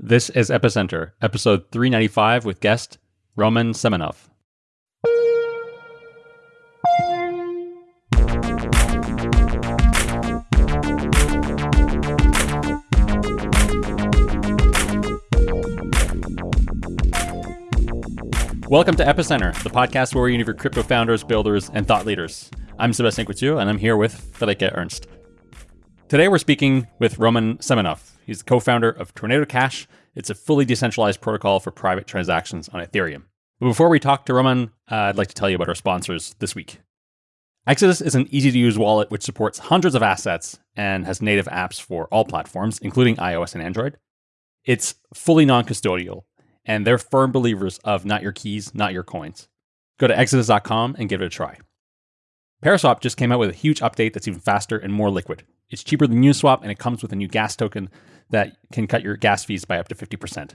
This is Epicenter, episode 395 with guest Roman Semenov. Welcome to Epicenter, the podcast where we interview crypto founders, builders, and thought leaders. I'm Sébastien Couture, and I'm here with Friederike Ernst. Today we're speaking with Roman Semenov. He's the co-founder of Tornado Cash. It's a fully decentralized protocol for private transactions on Ethereum. But before we talk to Roman, uh, I'd like to tell you about our sponsors this week. Exodus is an easy-to-use wallet which supports hundreds of assets and has native apps for all platforms, including iOS and Android. It's fully non-custodial, and they're firm believers of not your keys, not your coins. Go to exodus.com and give it a try. Paraswap just came out with a huge update that's even faster and more liquid. It's cheaper than Uniswap and it comes with a new gas token that can cut your gas fees by up to 50%.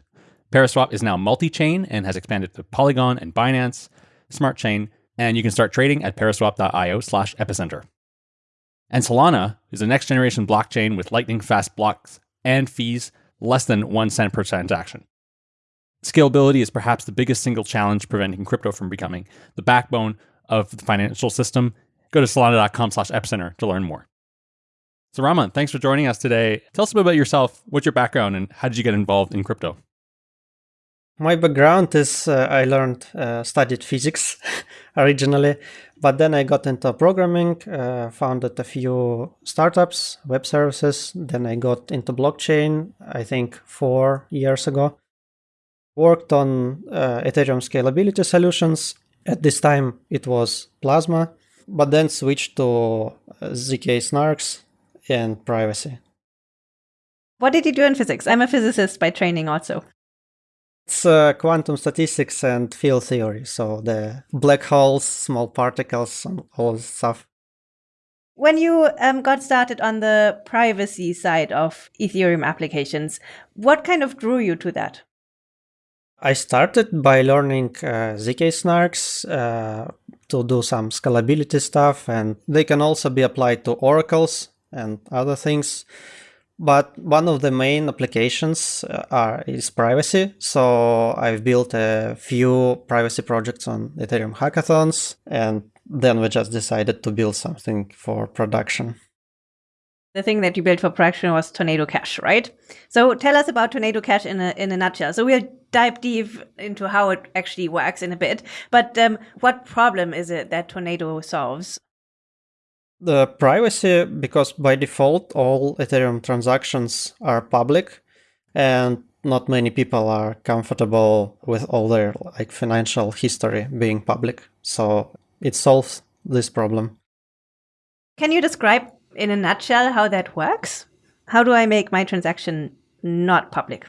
Paraswap is now multi chain and has expanded to Polygon and Binance Smart Chain, and you can start trading at paraswap.io slash epicenter. And Solana is a next generation blockchain with lightning fast blocks and fees less than one cent per transaction. Scalability is perhaps the biggest single challenge preventing crypto from becoming the backbone of the financial system. Go to solana.com slash epicenter to learn more. So Roman, thanks for joining us today. Tell us a bit about yourself. What's your background and how did you get involved in crypto? My background is uh, I learned, uh, studied physics originally, but then I got into programming, uh, founded a few startups, web services. Then I got into blockchain, I think four years ago worked on uh, Ethereum scalability solutions. At this time, it was Plasma, but then switch to uh, ZK snarks and privacy. What did you do in physics? I'm a physicist by training also. It's uh, quantum statistics and field theory, so the black holes, small particles, and all this stuff. When you um, got started on the privacy side of Ethereum applications, what kind of drew you to that? I started by learning uh, ZK snarks uh, to do some scalability stuff, and they can also be applied to oracles and other things. But one of the main applications uh, are is privacy. So I've built a few privacy projects on Ethereum hackathons, and then we just decided to build something for production. The thing that you built for production was Tornado Cash, right? So tell us about Tornado Cash in a in a nutshell. So we'll dive deep into how it actually works in a bit. But um, what problem is it that Tornado solves? The privacy, because by default all Ethereum transactions are public, and not many people are comfortable with all their like financial history being public. So it solves this problem. Can you describe in a nutshell how that works? How do I make my transaction not public?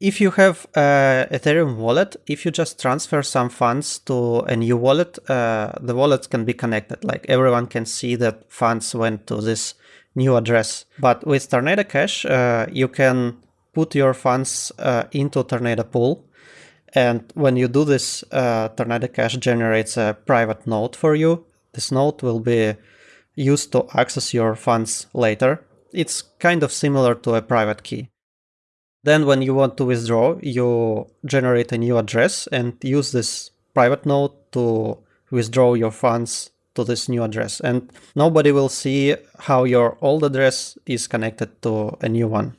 If you have a Ethereum wallet, if you just transfer some funds to a new wallet, uh, the wallet can be connected. Like everyone can see that funds went to this new address. But with Tornado Cash, uh, you can put your funds uh, into Tornado Pool. And when you do this, uh, Tornado Cash generates a private note for you. This note will be used to access your funds later. It's kind of similar to a private key. Then when you want to withdraw, you generate a new address and use this private note to withdraw your funds to this new address. And nobody will see how your old address is connected to a new one.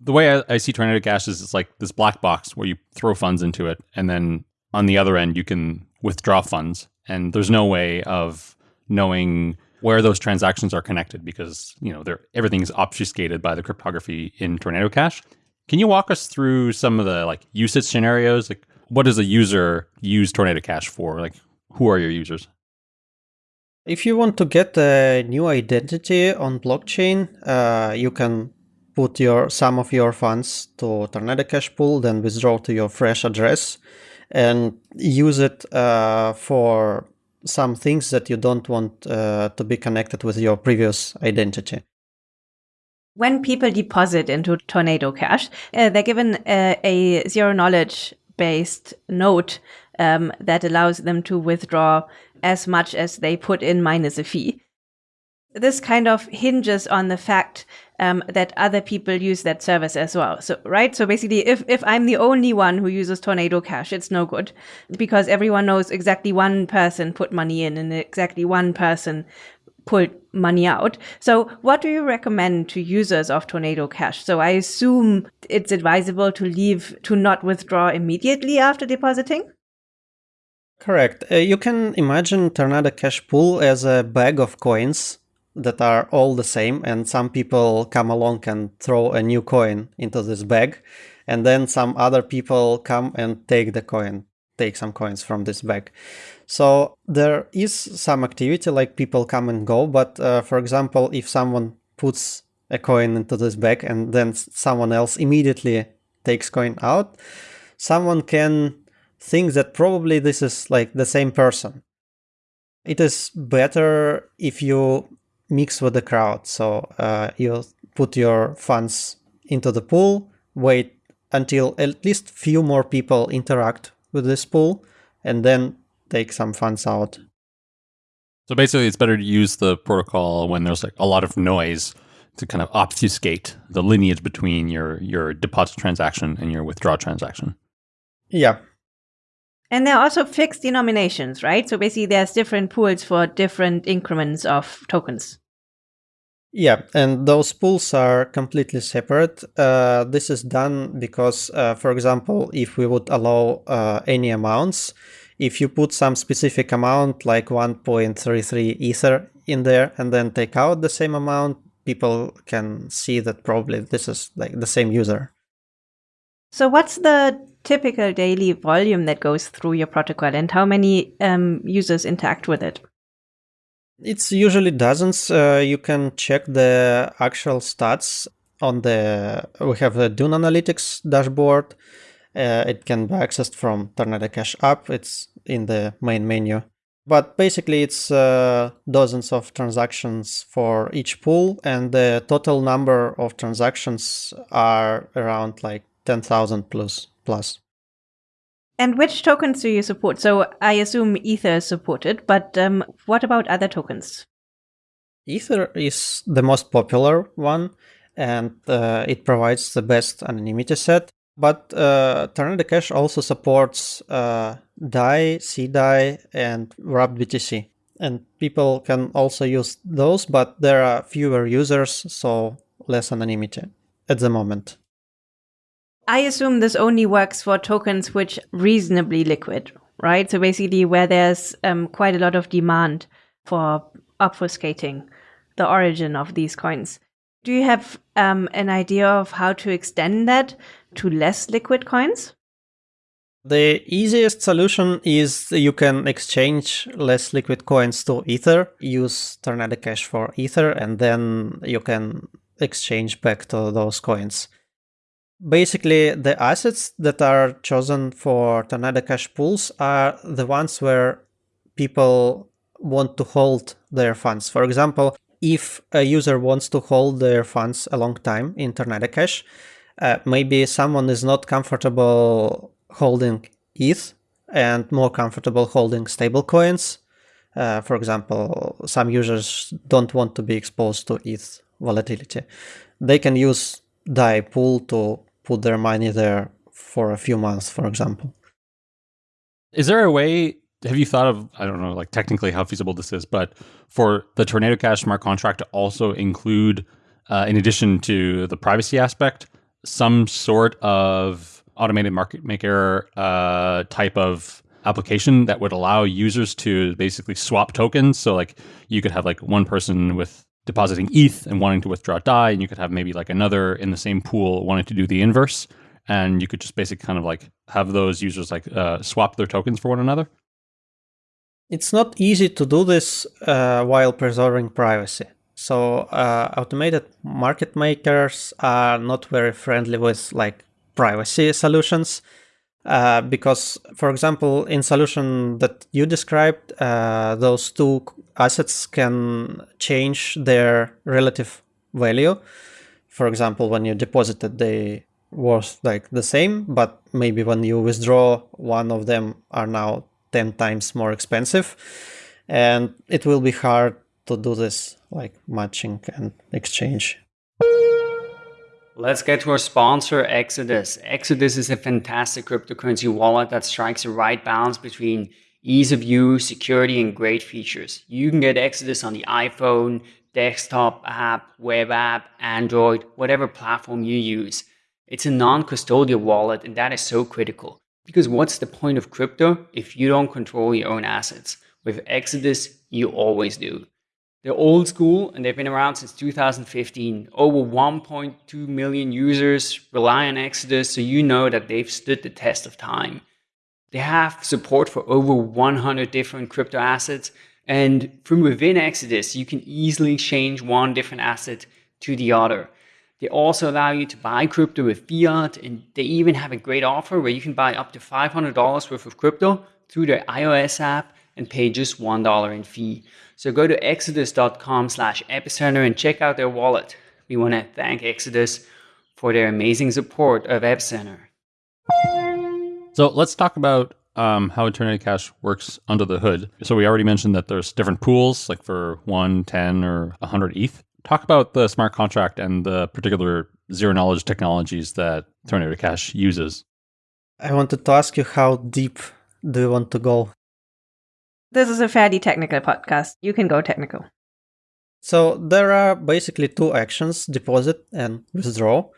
The way I, I see Tornado Cash is it's like this black box where you throw funds into it, and then on the other end, you can withdraw funds. And there's no way of knowing where those transactions are connected because you know everything's obfuscated by the cryptography in Tornado Cash. Can you walk us through some of the like usage scenarios? Like, what does a user use Tornado Cash for? Like, who are your users? If you want to get a new identity on blockchain, uh, you can put your some of your funds to Tornado Cash pool, then withdraw to your fresh address, and use it uh, for some things that you don't want uh, to be connected with your previous identity. When people deposit into Tornado Cash, uh, they're given a, a zero knowledge based note um, that allows them to withdraw as much as they put in minus a fee. This kind of hinges on the fact um, that other people use that service as well. So, right? So basically, if, if I'm the only one who uses Tornado Cash, it's no good because everyone knows exactly one person put money in and exactly one person pulled money out. So what do you recommend to users of Tornado Cash? So I assume it's advisable to leave, to not withdraw immediately after depositing? Correct. Uh, you can imagine Tornado Cash Pool as a bag of coins that are all the same and some people come along and throw a new coin into this bag and then some other people come and take the coin take some coins from this bag. So there is some activity like people come and go but uh, for example if someone puts a coin into this bag and then someone else immediately takes coin out someone can think that probably this is like the same person. It is better if you mix with the crowd. So uh, you put your funds into the pool, wait until at least few more people interact with this pool, and then take some funds out. So basically, it's better to use the protocol when there's like a lot of noise to kind of obfuscate the lineage between your your deposit transaction and your withdraw transaction. Yeah. And there are also fixed denominations, right? So basically, there's different pools for different increments of tokens. Yeah, and those pools are completely separate. Uh, this is done because, uh, for example, if we would allow uh, any amounts, if you put some specific amount like 1.33 Ether in there and then take out the same amount, people can see that probably this is like the same user. So what's the typical daily volume that goes through your protocol and how many um, users interact with it? It's usually dozens. Uh, you can check the actual stats on the, we have the Dune Analytics dashboard. Uh, it can be accessed from Tornado Cash app. It's in the main menu. But basically it's uh, dozens of transactions for each pool and the total number of transactions are around like 10,000 plus plus. And which tokens do you support? So I assume Ether is supported, but um, what about other tokens? Ether is the most popular one, and uh, it provides the best anonymity set. But uh, Tornado Cash also supports uh, DAI, CDAI, and Wrapped BTC. And people can also use those, but there are fewer users, so less anonymity at the moment. I assume this only works for tokens which reasonably liquid, right? So basically where there's um, quite a lot of demand for obfuscating the origin of these coins. Do you have um, an idea of how to extend that to less liquid coins? The easiest solution is you can exchange less liquid coins to Ether, use Tornado Cash for Ether, and then you can exchange back to those coins basically the assets that are chosen for Tornado Cash pools are the ones where people want to hold their funds. For example, if a user wants to hold their funds a long time in Tornado Cash, uh, maybe someone is not comfortable holding ETH and more comfortable holding stable coins. Uh, for example, some users don't want to be exposed to ETH volatility. They can use DAI pool to put their money there for a few months, for example. Is there a way? Have you thought of, I don't know, like technically how feasible this is, but for the Tornado Cash smart contract to also include, uh, in addition to the privacy aspect, some sort of automated market maker uh, type of application that would allow users to basically swap tokens. So like you could have like one person with depositing ETH and wanting to withdraw DAI, and you could have maybe like another in the same pool wanting to do the inverse, and you could just basically kind of like have those users like uh, swap their tokens for one another. It's not easy to do this uh, while preserving privacy. So uh, automated market makers are not very friendly with like privacy solutions. Uh, because, for example, in solution that you described, uh, those two assets can change their relative value. For example, when you deposited, they worth like the same, but maybe when you withdraw, one of them are now 10 times more expensive. And it will be hard to do this like matching and exchange. Let's get to our sponsor, Exodus. Exodus is a fantastic cryptocurrency wallet that strikes the right balance between ease of use, security, and great features. You can get Exodus on the iPhone, desktop app, web app, Android, whatever platform you use. It's a non custodial wallet, and that is so critical. Because what's the point of crypto if you don't control your own assets? With Exodus, you always do. They're old school and they've been around since 2015. Over 1.2 million users rely on Exodus, so you know that they've stood the test of time. They have support for over 100 different crypto assets, and from within Exodus, you can easily change one different asset to the other. They also allow you to buy crypto with fiat, and they even have a great offer where you can buy up to $500 worth of crypto through their iOS app and pay just $1 in fee. So go to exodus.com slash epicenter and check out their wallet. We want to thank Exodus for their amazing support of Epicenter. So let's talk about um, how Tornado Cash works under the hood. So we already mentioned that there's different pools, like for 1, 10, or 100 ETH. Talk about the smart contract and the particular zero knowledge technologies that Tornado Cash uses. I wanted to ask you how deep do you want to go? This is a fairly technical podcast. You can go technical. So there are basically two actions, deposit and withdraw.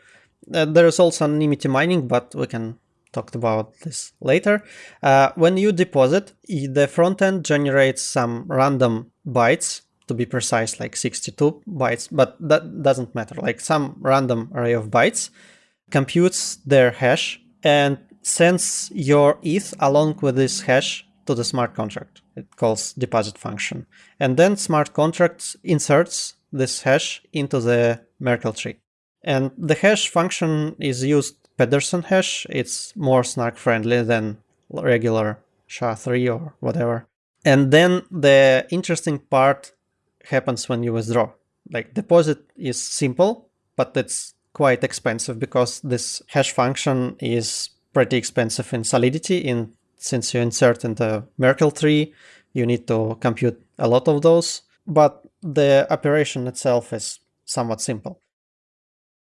Uh, there is also anonymity mining, but we can talk about this later. Uh, when you deposit, the front end generates some random bytes to be precise, like 62 bytes, but that doesn't matter. Like some random array of bytes computes their hash and sends your ETH along with this hash to the smart contract. It calls deposit function. And then smart contract inserts this hash into the Merkle tree. And the hash function is used Pedersen hash. It's more snark friendly than regular SHA-3 or whatever. And then the interesting part happens when you withdraw. Like deposit is simple, but it's quite expensive because this hash function is pretty expensive in solidity in since you insert in the Merkle tree, you need to compute a lot of those, but the operation itself is somewhat simple.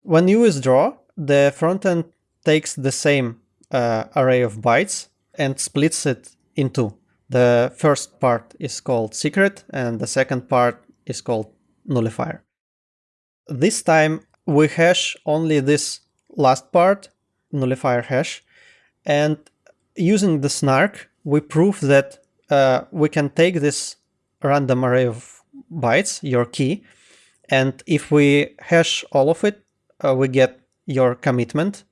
When you withdraw, the frontend takes the same uh, array of bytes and splits it in two. The first part is called secret and the second part is called nullifier. This time we hash only this last part, nullifier hash, and using the snark, we prove that uh, we can take this random array of bytes, your key, and if we hash all of it, uh, we get your commitment.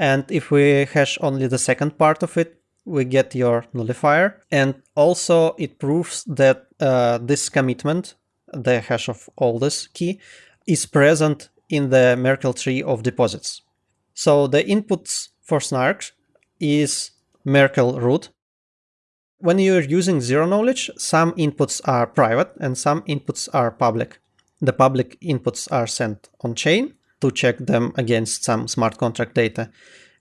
And if we hash only the second part of it, we get your nullifier. And also it proves that uh, this commitment, the hash of all this key, is present in the Merkle tree of deposits. So the inputs for Snark is Merkle root. When you're using zero knowledge, some inputs are private and some inputs are public. The public inputs are sent on chain to check them against some smart contract data.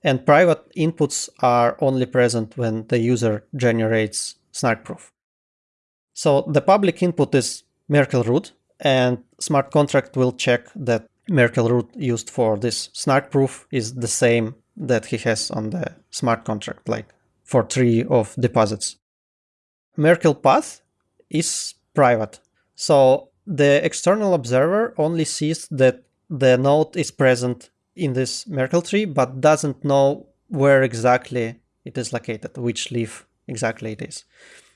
And private inputs are only present when the user generates snark proof. So the public input is Merkle root and smart contract will check that Merkle root used for this snark proof is the same that he has on the smart contract, like for tree of deposits. Merkle path is private. So the external observer only sees that the node is present in this Merkle tree, but doesn't know where exactly it is located, which leaf exactly it is.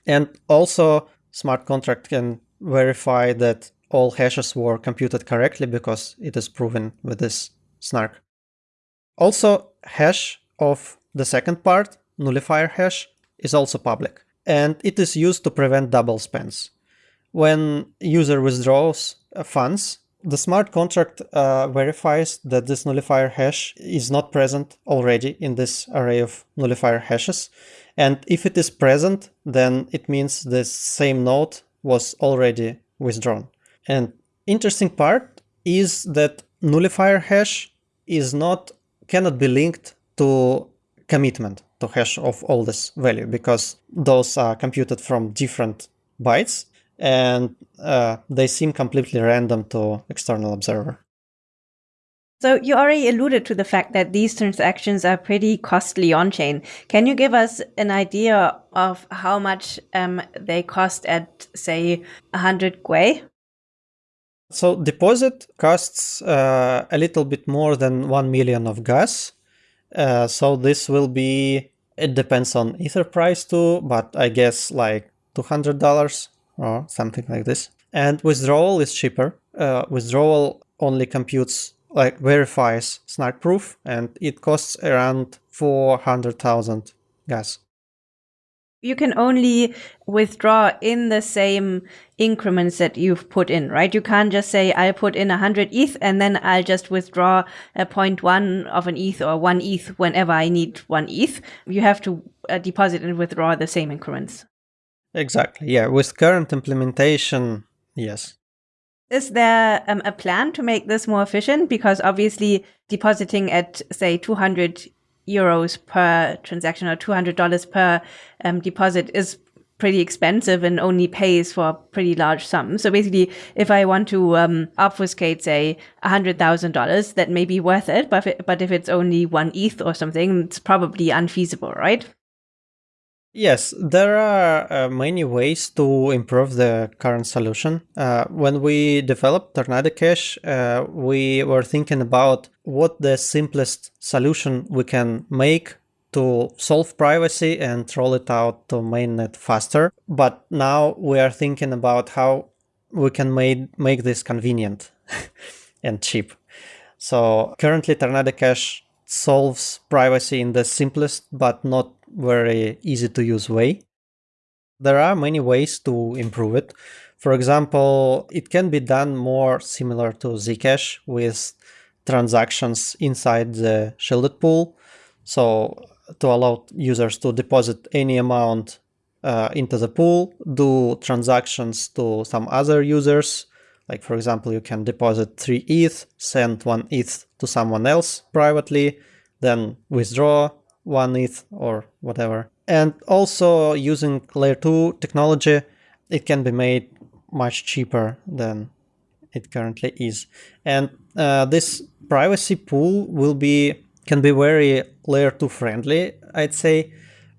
And also smart contract can verify that all hashes were computed correctly because it is proven with this snark. Also, hash of the second part, nullifier hash, is also public, and it is used to prevent double spends. When user withdraws funds, the smart contract uh, verifies that this nullifier hash is not present already in this array of nullifier hashes. And if it is present, then it means the same note was already withdrawn. And interesting part is that nullifier hash is not cannot be linked to commitment to hash of all this value because those are computed from different bytes and uh, they seem completely random to external observer. So you already alluded to the fact that these transactions are pretty costly on chain. Can you give us an idea of how much um, they cost at, say, 100 Gwei? So deposit costs uh, a little bit more than 1 million of gas. Uh, so this will be, it depends on ether price too, but I guess like $200 or something like this. And withdrawal is cheaper. Uh, withdrawal only computes like verifies snark proof and it costs around 400,000 gas. You can only withdraw in the same increments that you've put in, right? You can't just say, I'll put in 100 ETH and then I'll just withdraw a 0.1 of an ETH or one ETH whenever I need one ETH. You have to uh, deposit and withdraw the same increments. Exactly. Yeah. With current implementation, yes. Is there um, a plan to make this more efficient? Because obviously, depositing at say 200 euros per transaction or $200 per um, deposit is pretty expensive and only pays for a pretty large sum. So basically, if I want to um, obfuscate, say, $100,000, that may be worth it. But if, it, but if it's only one ETH or something, it's probably unfeasible, right? Yes, there are uh, many ways to improve the current solution. Uh, when we developed Tornado Cash, uh, we were thinking about what the simplest solution we can make to solve privacy and roll it out to mainnet faster. But now we are thinking about how we can make, make this convenient and cheap. So currently Tornado Cash solves privacy in the simplest but not very easy to use way. There are many ways to improve it. For example, it can be done more similar to Zcash with transactions inside the shielded pool. So to allow users to deposit any amount uh, into the pool, do transactions to some other users. Like for example, you can deposit 3 ETH, send 1 ETH to someone else privately, then withdraw one ETH or whatever. And also using layer 2 technology, it can be made much cheaper than it currently is. And uh, this privacy pool will be can be very layer 2 friendly, I'd say,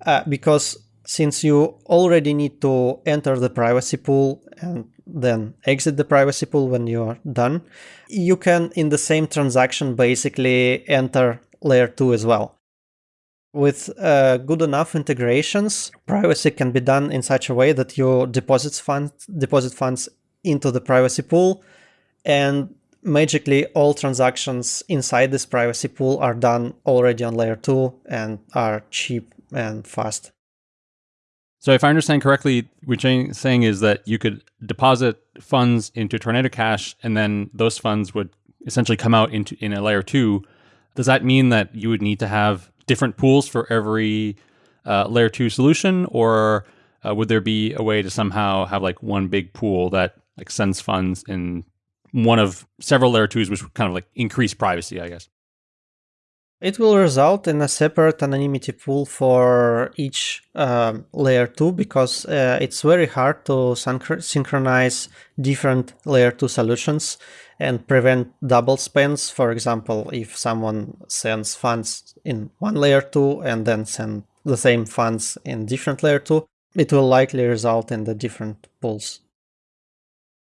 uh, because since you already need to enter the privacy pool and then exit the privacy pool when you are done, you can in the same transaction basically enter layer 2 as well. With uh, good enough integrations, privacy can be done in such a way that you deposit funds, deposit funds into the privacy pool, and magically all transactions inside this privacy pool are done already on layer 2 and are cheap and fast. So if I understand correctly, what you're saying is that you could deposit funds into Tornado Cash and then those funds would essentially come out into in a layer 2. Does that mean that you would need to have different pools for every uh, layer two solution, or uh, would there be a way to somehow have like one big pool that like sends funds in one of several layer twos, which would kind of like increase privacy, I guess? It will result in a separate anonymity pool for each um, layer 2 because uh, it's very hard to synchronize different layer 2 solutions and prevent double spends. For example, if someone sends funds in one layer 2 and then send the same funds in different layer 2, it will likely result in the different pools.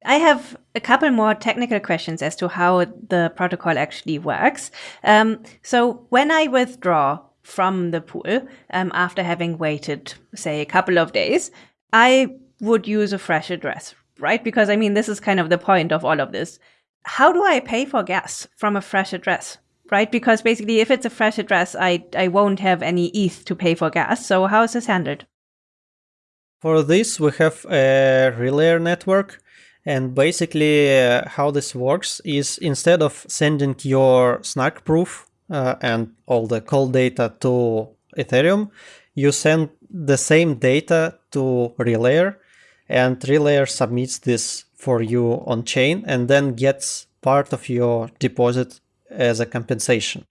I have a couple more technical questions as to how the protocol actually works. Um, so when I withdraw from the pool um, after having waited, say, a couple of days, I would use a fresh address, right? Because I mean, this is kind of the point of all of this how do I pay for gas from a fresh address? Right? Because basically, if it's a fresh address, I, I won't have any ETH to pay for gas. So, how is this handled? For this, we have a relayer network. And basically, uh, how this works is instead of sending your snark proof uh, and all the call data to Ethereum, you send the same data to Relayer, and Relayer submits this for you on chain and then gets part of your deposit as a compensation.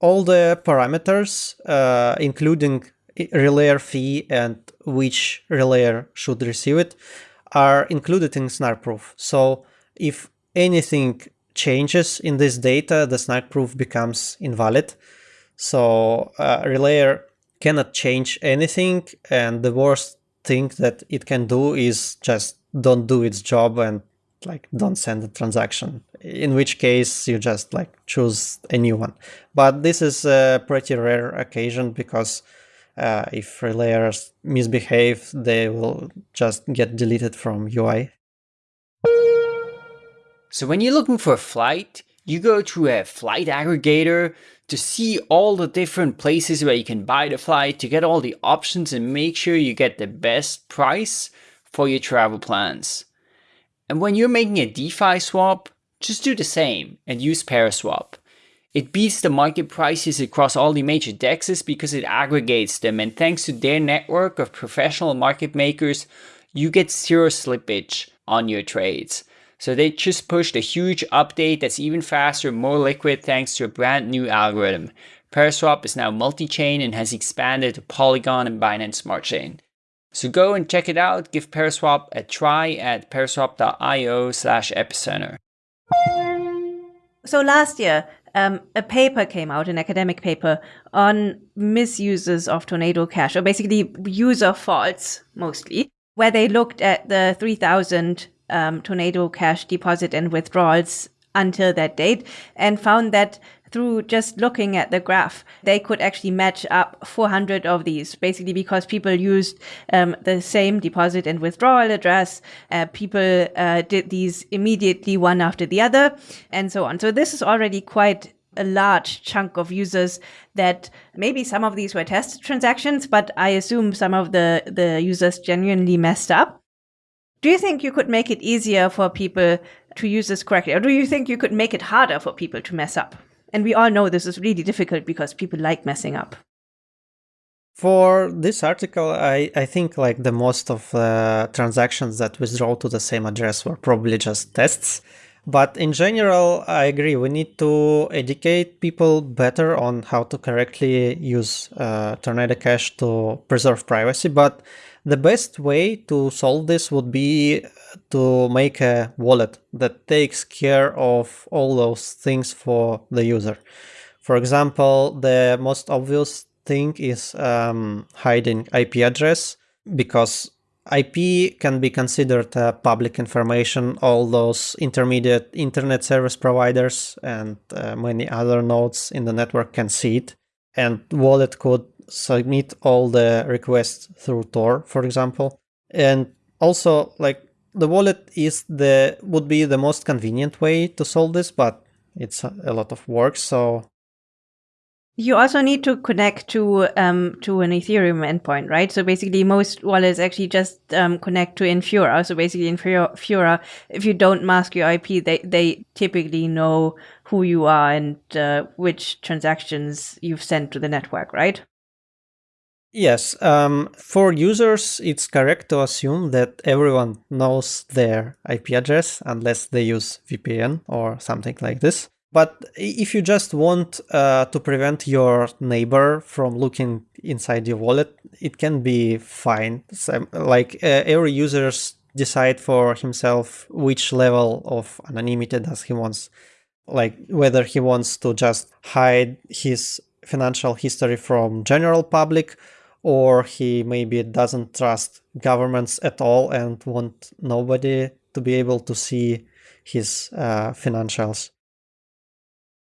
All the parameters, uh, including relayer fee and which relayer should receive it, are included in snark proof. So if anything changes in this data, the snark proof becomes invalid. So uh, Relayer cannot change anything, and the worst thing that it can do is just don't do its job and like don't send a transaction in which case you just like choose a new one but this is a pretty rare occasion because uh, if relayers misbehave they will just get deleted from ui so when you're looking for a flight you go to a flight aggregator to see all the different places where you can buy the flight to get all the options and make sure you get the best price for your travel plans and when you're making a DeFi swap, just do the same and use Paraswap. It beats the market prices across all the major dexes because it aggregates them and thanks to their network of professional market makers, you get zero slippage on your trades. So they just pushed a huge update that's even faster, more liquid thanks to a brand new algorithm. Paraswap is now multi-chain and has expanded to Polygon and Binance Smart Chain. So go and check it out. Give Paraswap a try at paraswap.io slash epicenter. So last year, um, a paper came out, an academic paper, on misuses of Tornado Cash, or basically user faults mostly, where they looked at the 3,000 um, Tornado Cash deposit and withdrawals until that date and found that through just looking at the graph, they could actually match up 400 of these, basically because people used um, the same deposit and withdrawal address. Uh, people uh, did these immediately one after the other, and so on. So this is already quite a large chunk of users that maybe some of these were test transactions, but I assume some of the, the users genuinely messed up. Do you think you could make it easier for people to use this correctly? Or do you think you could make it harder for people to mess up? And we all know this is really difficult because people like messing up. For this article, I, I think like the most of the transactions that withdraw to the same address were probably just tests. But in general, I agree. We need to educate people better on how to correctly use uh, Tornado Cash to preserve privacy. But the best way to solve this would be to make a wallet that takes care of all those things for the user. For example, the most obvious thing is um, hiding IP address because IP can be considered uh, public information. All those intermediate internet service providers and uh, many other nodes in the network can see it. And wallet could submit all the requests through Tor, for example. And also, like the wallet is the would be the most convenient way to solve this, but it's a lot of work. So you also need to connect to um, to an Ethereum endpoint, right? So basically, most wallets actually just um, connect to Infura. So basically, Infura, if you don't mask your IP, they they typically know who you are and uh, which transactions you've sent to the network, right? Yes, um, for users, it's correct to assume that everyone knows their IP address unless they use VPN or something like this. But if you just want uh, to prevent your neighbor from looking inside your wallet, it can be fine. So, like uh, every user decide for himself which level of anonymity does he wants, like whether he wants to just hide his financial history from general public or he maybe doesn't trust governments at all and want nobody to be able to see his uh, financials.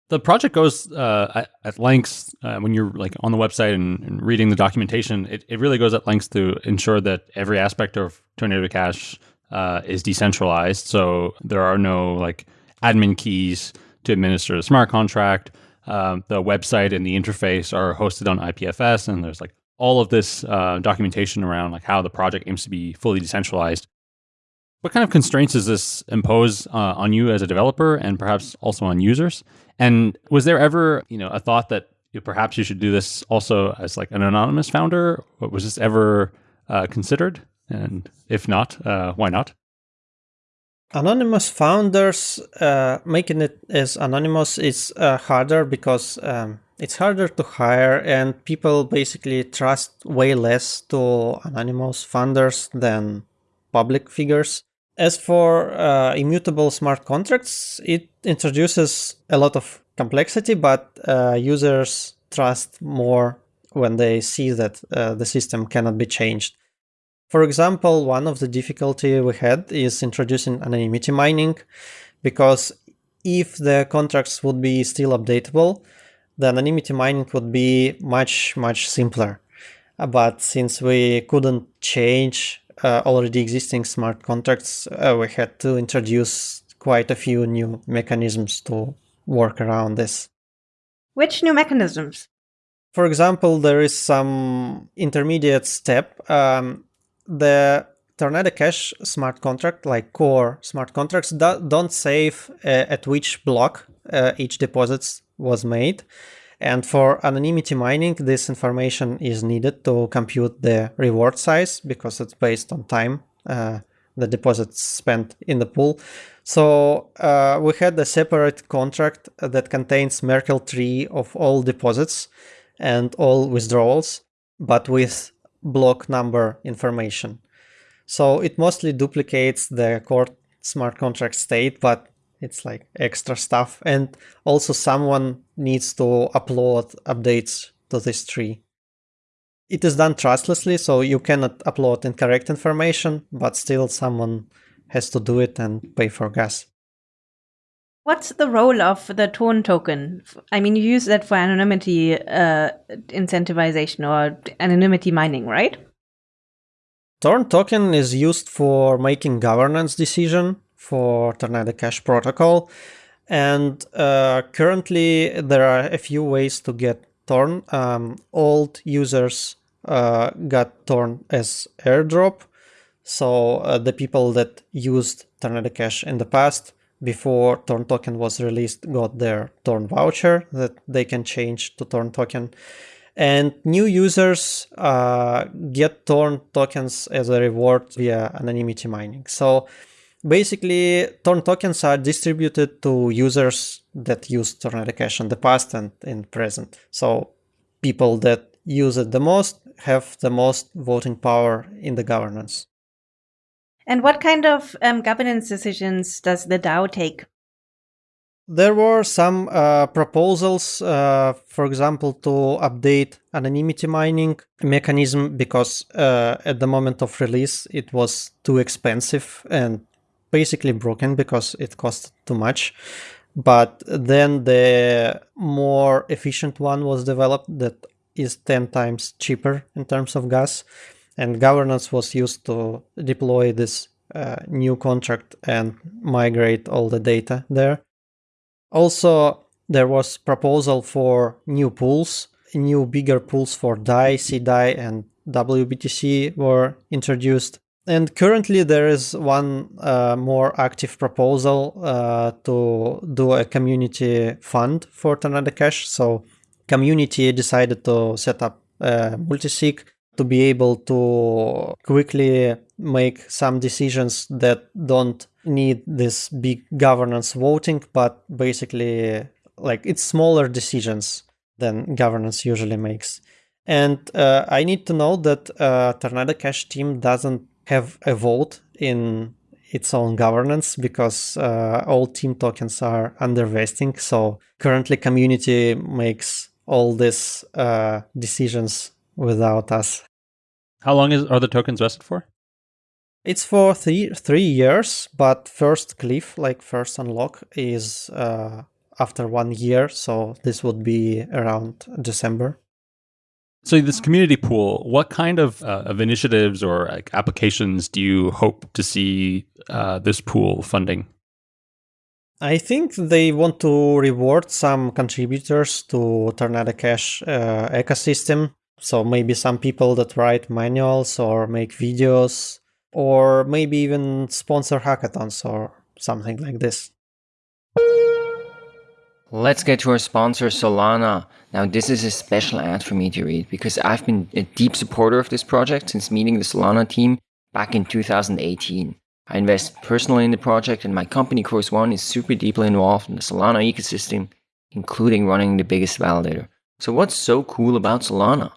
The project goes uh, at, at, lengths uh, when you're like on the website and, and, reading the documentation. It, it really goes at lengths to ensure that every aspect of Tornado Cash uh, is decentralized. So there are no like admin keys to administer the smart contract. Um, the website and the interface are hosted on IPFS, and there's like all of this uh, documentation around like how the project aims to be fully decentralized. What kind of constraints does this impose uh, on you as a developer and perhaps also on users? And was there ever, you know, a thought that you know, perhaps you should do this also as like an anonymous founder? Was this ever uh, considered? And if not, uh, why not? Anonymous founders, uh, making it as anonymous is uh, harder because um, it's harder to hire and people basically trust way less to anonymous funders than public figures. As for uh, immutable smart contracts, it introduces a lot of complexity, but uh, users trust more when they see that uh, the system cannot be changed. For example, one of the difficulty we had is introducing anonymity mining, because if the contracts would be still updatable, the anonymity mining would be much, much simpler. But since we couldn't change uh, already existing smart contracts, uh, we had to introduce quite a few new mechanisms to work around this. Which new mechanisms? For example, there is some intermediate step. Um, the Tornado Cash smart contract, like core smart contracts, do, don't save uh, at which block uh, each deposit was made. And for anonymity mining, this information is needed to compute the reward size because it's based on time uh, the deposits spent in the pool. So uh, we had a separate contract that contains Merkle tree of all deposits and all withdrawals, but with block number information. So it mostly duplicates the core smart contract state, but it's like extra stuff. And also someone needs to upload updates to this tree. It is done trustlessly, so you cannot upload incorrect information, but still someone has to do it and pay for gas. What's the role of the Torn token? I mean, you use that for anonymity uh, incentivization or anonymity mining, right? Torn token is used for making governance decision for Tornado Cash protocol. And uh, currently there are a few ways to get Torn. Um, old users uh, got Torn as airdrop. So uh, the people that used Tornado Cash in the past before Torn token was released got their Torn voucher that they can change to Torn token. And new users uh, get Torn tokens as a reward via anonymity mining. So basically, Torn tokens are distributed to users that used Tornado Cash in the past and in present. So people that use it the most have the most voting power in the governance. And what kind of um, governance decisions does the DAO take? There were some uh, proposals, uh, for example, to update anonymity mining mechanism because uh, at the moment of release it was too expensive and basically broken because it cost too much. But then the more efficient one was developed that is 10 times cheaper in terms of gas and governance was used to deploy this uh, new contract and migrate all the data there. Also, there was proposal for new pools, new bigger pools for DAI, CDAI and WBTC were introduced. And currently there is one uh, more active proposal uh, to do a community fund for Tornado Cash. So community decided to set up a multisig to be able to quickly make some decisions that don't need this big governance voting, but basically like it's smaller decisions than governance usually makes. And uh, I need to know that uh, Tornado Cash team doesn't have a vote in its own governance because uh, all team tokens are under vesting. So currently community makes all these uh, decisions without us. How long is are the tokens vested for? It's for three three years, but first cliff, like first unlock, is uh, after one year. So this would be around December. So this community pool, what kind of, uh, of initiatives or like, applications do you hope to see uh, this pool funding? I think they want to reward some contributors to Tornado Cash uh, ecosystem. So maybe some people that write manuals or make videos, or maybe even sponsor hackathons or something like this. Let's get to our sponsor, Solana. Now, this is a special ad for me to read because I've been a deep supporter of this project since meeting the Solana team back in 2018. I invest personally in the project, and my company, Chorus One, is super deeply involved in the Solana ecosystem, including running the biggest validator. So, what's so cool about Solana?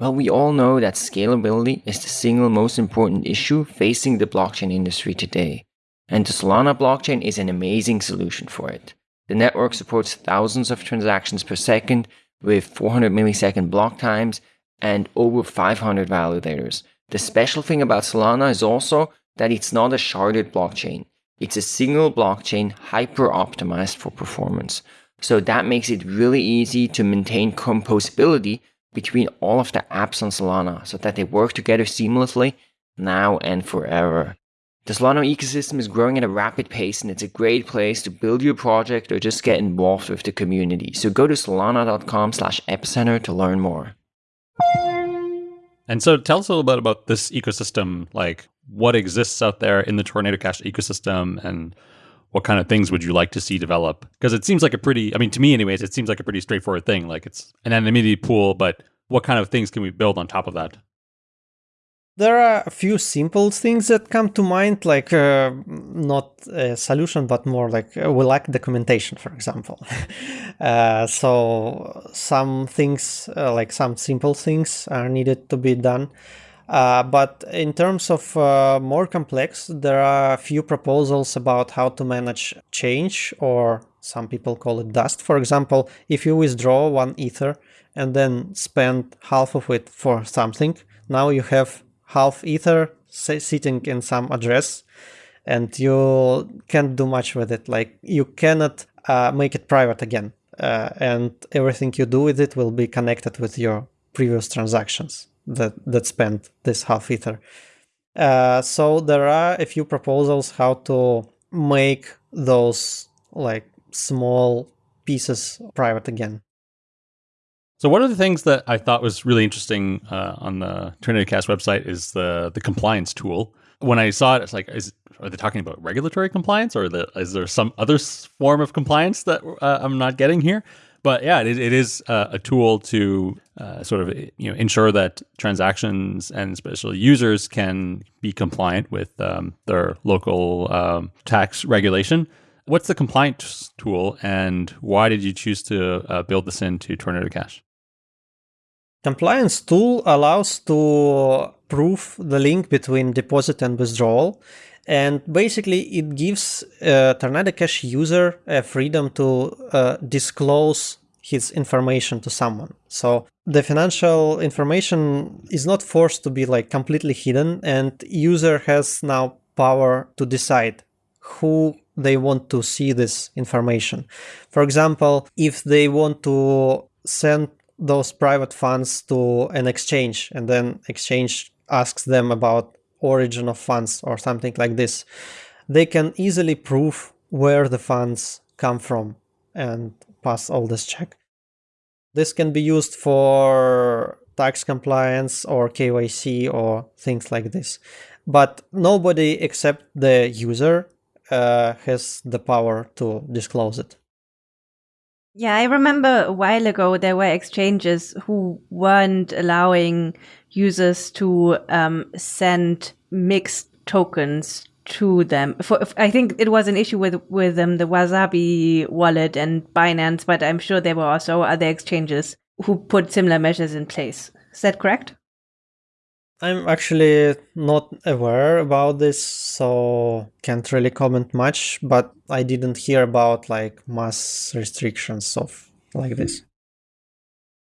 Well, we all know that scalability is the single most important issue facing the blockchain industry today. And the Solana blockchain is an amazing solution for it. The network supports thousands of transactions per second with 400 millisecond block times and over 500 validators. The special thing about Solana is also that it's not a sharded blockchain. It's a single blockchain hyper optimized for performance. So that makes it really easy to maintain composability between all of the apps on Solana so that they work together seamlessly now and forever. The Solana ecosystem is growing at a rapid pace and it's a great place to build your project or just get involved with the community. So go to solana.com slash epicenter to learn more. And so tell us a little bit about this ecosystem, like what exists out there in the Tornado Cash ecosystem and what kind of things would you like to see develop? Because it seems like a pretty, I mean, to me, anyways, it seems like a pretty straightforward thing. Like it's an anonymity pool, but what kind of things can we build on top of that? There are a few simple things that come to mind, like uh, not a solution, but more like uh, we lack documentation, for example. uh, so some things, uh, like some simple things, are needed to be done. Uh, but in terms of more complex, there are a few proposals about how to manage change, or some people call it dust. For example, if you withdraw one ether and then spend half of it for something, now you have half ether sitting in some address and you can't do much with it. Like you cannot uh, make it private again. Uh, and everything you do with it will be connected with your previous transactions that, that spent this half ether. Uh, so there are a few proposals how to make those like small pieces private again. So one of the things that I thought was really interesting uh, on the Tornado Cash website is the the compliance tool. When I saw it, it's like, is are they talking about regulatory compliance, or the, is there some other form of compliance that uh, I'm not getting here? But yeah, it, it is uh, a tool to uh, sort of you know ensure that transactions and especially users can be compliant with um, their local um, tax regulation. What's the compliance tool, and why did you choose to uh, build this into Tornado Cash? Compliance tool allows to prove the link between deposit and withdrawal. And basically it gives a Tornado Cash user a freedom to uh, disclose his information to someone. So the financial information is not forced to be like completely hidden and user has now power to decide who they want to see this information. For example, if they want to send those private funds to an exchange and then exchange asks them about origin of funds or something like this. They can easily prove where the funds come from and pass all this check. This can be used for tax compliance or KYC or things like this. But nobody except the user uh, has the power to disclose it yeah, I remember a while ago there were exchanges who weren't allowing users to um, send mixed tokens to them. For, I think it was an issue with with um, the Wasabi wallet and Binance, but I'm sure there were also other exchanges who put similar measures in place. Is that correct? I'm actually not aware about this, so can't really comment much, but I didn't hear about like mass restrictions of like this.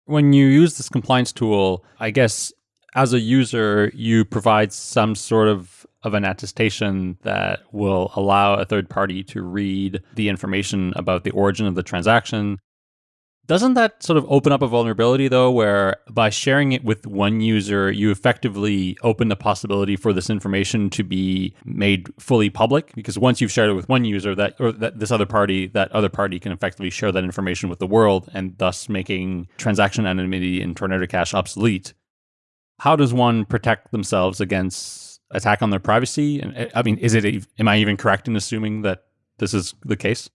When you use this compliance tool, I guess as a user, you provide some sort of of an attestation that will allow a third party to read the information about the origin of the transaction doesn't that sort of open up a vulnerability though, where by sharing it with one user, you effectively open the possibility for this information to be made fully public? Because once you've shared it with one user, that or that this other party, that other party can effectively share that information with the world, and thus making transaction anonymity in Tornado Cash obsolete. How does one protect themselves against attack on their privacy? And eh, I mean, is it? Am I even correct in assuming that this is the case?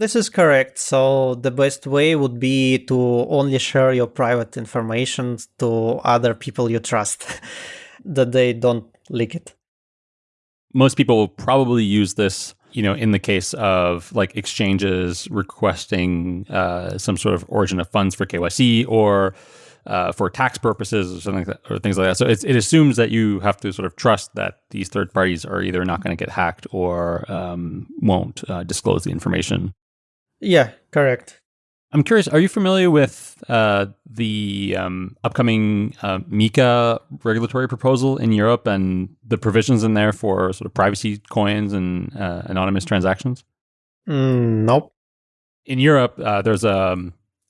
This is correct. So the best way would be to only share your private information to other people you trust, that they don't leak it. Most people will probably use this, you know, in the case of like exchanges requesting uh, some sort of origin of funds for KYC or uh, for tax purposes or something like that, or things like that. So it, assumes that you have to sort of trust that these third parties are either not going to get hacked or um, won't uh, disclose the information. Yeah, correct. I'm curious, are you familiar with uh, the um, upcoming uh, MiCA regulatory proposal in Europe and the provisions in there for sort of privacy coins and uh, anonymous transactions? Mm, nope. In Europe, uh, there's a,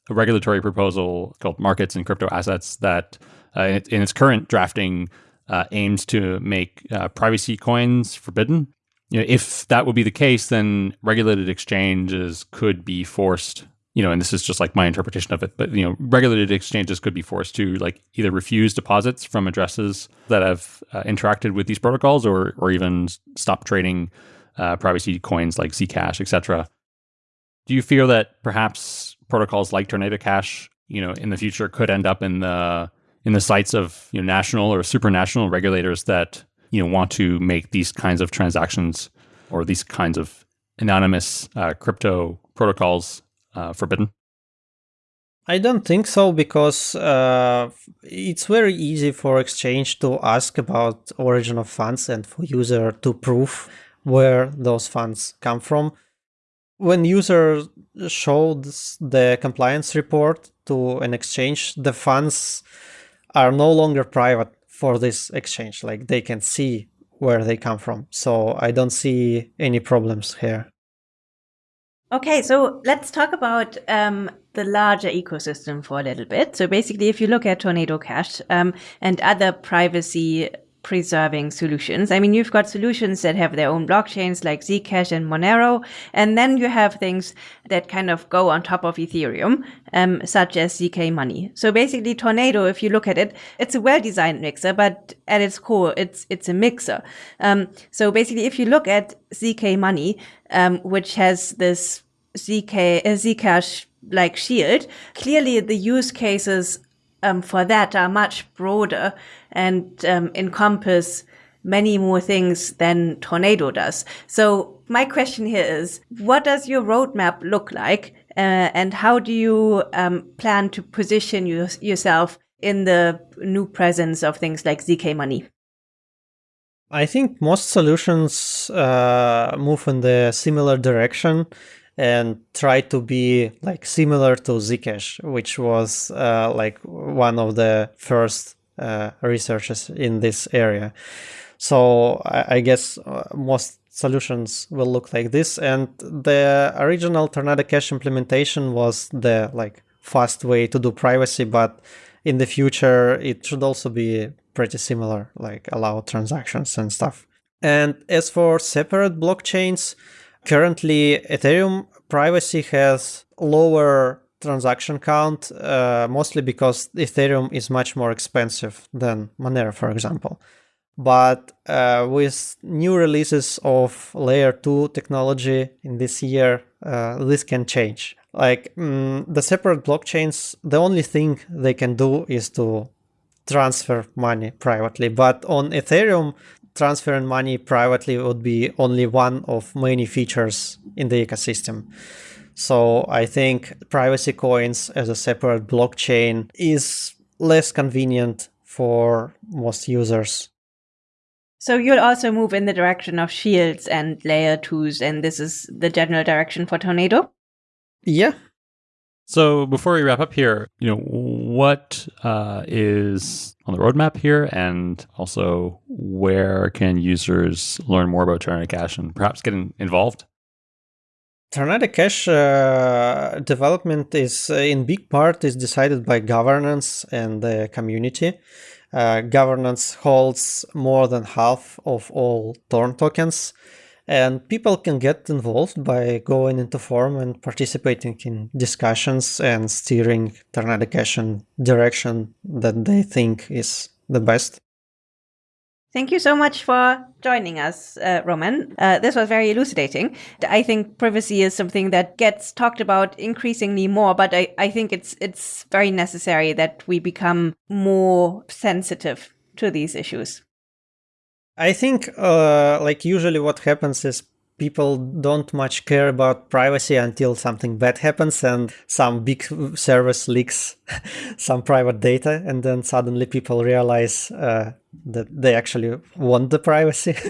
a, regulatory proposal called Markets and Crypto Assets that, uh, in, in, its current drafting, uh, aims to make privacy coins forbidden. You know, if that would be the case, then regulated exchanges could be forced you know, and this is just like my interpretation of it, but you know, regulated exchanges could be forced to like either refuse deposits from addresses that have uh, interacted with these protocols, or or even stop trading uh, privacy coins like Zcash, etc. Do you feel that perhaps protocols like Tornado Cash, you know, in the future could end up in the in the sights of you know national or supranational regulators that you know want to make these kinds of transactions or these kinds of anonymous uh, crypto protocols uh, forbidden? I don't think so because uh, it's very easy for exchange to ask about origin of funds and for user to prove where those funds come from. When user shows the compliance report to an exchange, the funds are no longer private for this exchange. Like they can see where they come from. So I don't see any problems here. Okay, so let's talk about um, the larger ecosystem for a little bit. So basically, if you look at Tornado Cash um, and other privacy preserving solutions. I mean, you've got solutions that have their own blockchains like Zcash and Monero, and then you have things that kind of go on top of Ethereum, um, such as ZK Money. So basically, Tornado, if you look at it, it's a well-designed mixer, but at its core, it's it's a mixer. Um, so basically, if you look at ZK Money, um, which has this ZK uh, Zcash like shield, clearly the use cases um, for that are much broader and um, encompass many more things than Tornado does. So my question here is, what does your roadmap look like? Uh, and how do you um, plan to position your, yourself in the new presence of things like ZK Money? I think most solutions uh, move in the similar direction and try to be like similar to Zcash, which was uh, like one of the first uh, researchers in this area. So I, guess uh, most solutions will look like this. And the original Tornado Cash implementation was the like fast way to do privacy, but in the future it should also be pretty similar, like allow transactions and stuff. And as for separate blockchains, currently Ethereum privacy has lower transaction count, uh, mostly because Ethereum is much more expensive than Monero, for example. But uh, with new releases of layer 2 technology in this year, uh, this can change. Like mm, the separate blockchains, the only thing they can do is to transfer money privately. But on Ethereum, transferring money privately would be only one of many features in the ecosystem. So I think privacy coins as a separate blockchain is less convenient for most users. So you'll also move in the direction of shields and layer twos, and this is the general direction for Tornado? Yeah, so before we wrap up here, you know, what uh, is on the roadmap here, and also where can users learn more about Tornado Cash and perhaps get involved? Tornado Cash uh, development is uh, in big part is decided by governance and the community. Uh, governance holds more than half of all Torn tokens and people can get involved by going into forum and participating in discussions and steering Tornado Cash in direction that they think is the best. Thank you so much for joining us, uh, Roman. Uh, this was very elucidating. I think privacy is something that gets talked about increasingly more, but I, I think it's it's very necessary that we become more sensitive to these issues. I think uh, like usually what happens is people don't much care about privacy until something bad happens and some big service leaks some private data and then suddenly people realize uh, that they actually want the privacy.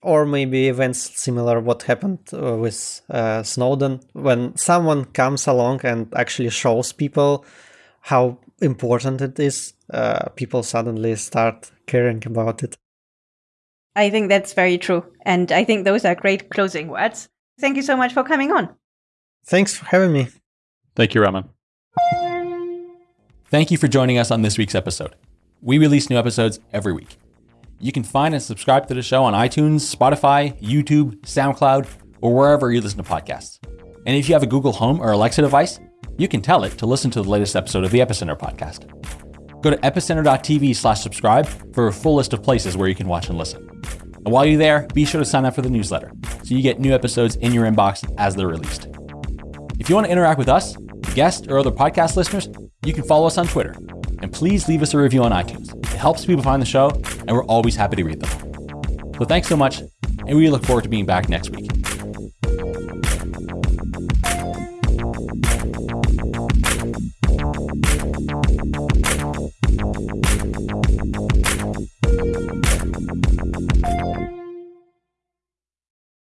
Or maybe events similar what happened uh, with uh, snowden. When someone comes along and actually shows people how important it is uh, people suddenly start caring about it I think that's very true. And I think those are great closing words. Thank you so much for coming on. Thanks for having me. Thank you, Roman. Thank you for joining us on this week's episode. We release new episodes every week. You can find and subscribe to the show on iTunes, Spotify, YouTube, SoundCloud, or wherever you listen to podcasts. And if you have a Google Home or Alexa device, you can tell it to listen to the latest episode of the Epicenter podcast. Go to epicenter.tv slash subscribe for a full list of places where you can watch and listen. And while you're there, be sure to sign up for the newsletter so you get new episodes in your inbox as they're released. If you want to interact with us, guests, or other podcast listeners, you can follow us on Twitter. And please leave us a review on iTunes. It helps people find the show, and we're always happy to read them. So thanks so much, and we look forward to being back next week.